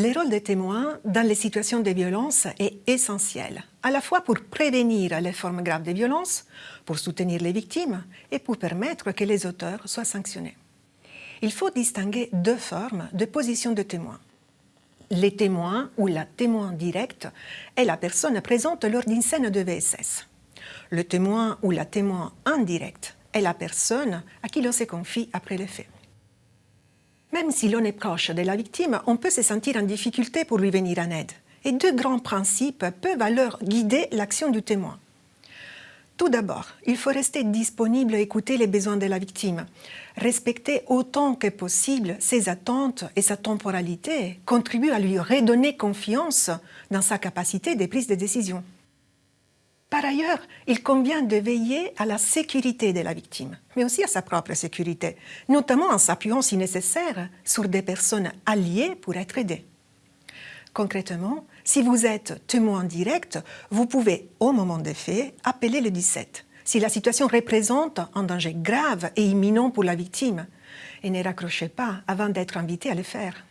Le rôle des témoins dans les situations de violence est essentiel, à la fois pour prévenir les formes graves de violence, pour soutenir les victimes et pour permettre que les auteurs soient sanctionnés. Il faut distinguer deux formes de position de témoin. Les témoins ou la témoin directe est la personne présente lors d'une scène de VSS. Le témoin ou la témoin indirecte est la personne à qui l'on se confie après les faits. Même si l'on est proche de la victime, on peut se sentir en difficulté pour lui venir en aide. Et deux grands principes peuvent alors guider l'action du témoin. Tout d'abord, il faut rester disponible à écouter les besoins de la victime, respecter autant que possible ses attentes et sa temporalité, contribuer à lui redonner confiance dans sa capacité de prise de décision. Par ailleurs, il convient de veiller à la sécurité de la victime, mais aussi à sa propre sécurité, notamment en s'appuyant si nécessaire sur des personnes alliées pour être aidées. Concrètement, si vous êtes témoin direct, vous pouvez, au moment des faits, appeler le 17, si la situation représente un danger grave et imminent pour la victime, et ne raccrochez pas avant d'être invité à le faire.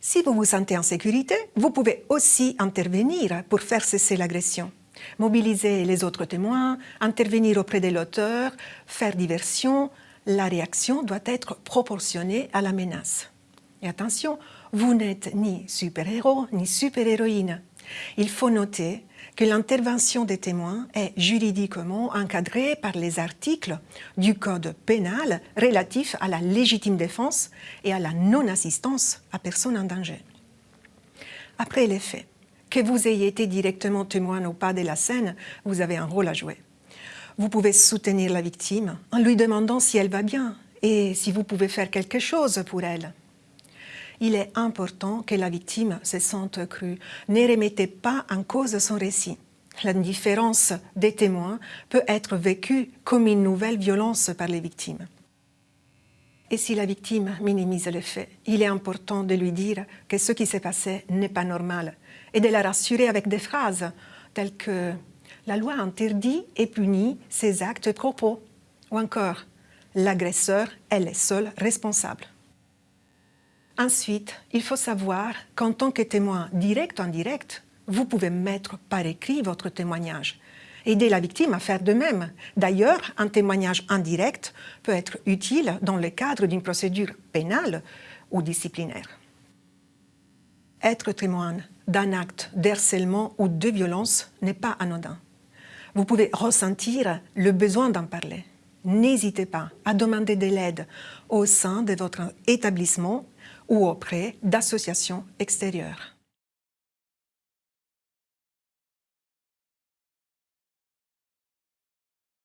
Si vous vous sentez en sécurité, vous pouvez aussi intervenir pour faire cesser l'agression mobiliser les autres témoins, intervenir auprès de l'auteur, faire diversion, la réaction doit être proportionnée à la menace. Et attention, vous n'êtes ni super-héros ni super-héroïne. Il faut noter que l'intervention des témoins est juridiquement encadrée par les articles du Code pénal relatifs à la légitime défense et à la non-assistance à personne en danger. Après les faits, que vous ayez été directement témoin ou pas de la scène, vous avez un rôle à jouer. Vous pouvez soutenir la victime en lui demandant si elle va bien et si vous pouvez faire quelque chose pour elle. Il est important que la victime se sente crue. Ne remettez pas en cause son récit. L'indifférence des témoins peut être vécue comme une nouvelle violence par les victimes. Et si la victime minimise les faits, il est important de lui dire que ce qui s'est passé n'est pas normal et de la rassurer avec des phrases telles que « la loi interdit et punit ces actes et propos » ou encore « l'agresseur est le seul responsable ». Ensuite, il faut savoir qu'en tant que témoin direct ou indirect, vous pouvez mettre par écrit votre témoignage. Aider la victime à faire de même. D'ailleurs, un témoignage indirect peut être utile dans le cadre d'une procédure pénale ou disciplinaire. Être témoin d'un acte d'harcèlement ou de violence n'est pas anodin. Vous pouvez ressentir le besoin d'en parler. N'hésitez pas à demander de l'aide au sein de votre établissement ou auprès d'associations extérieures.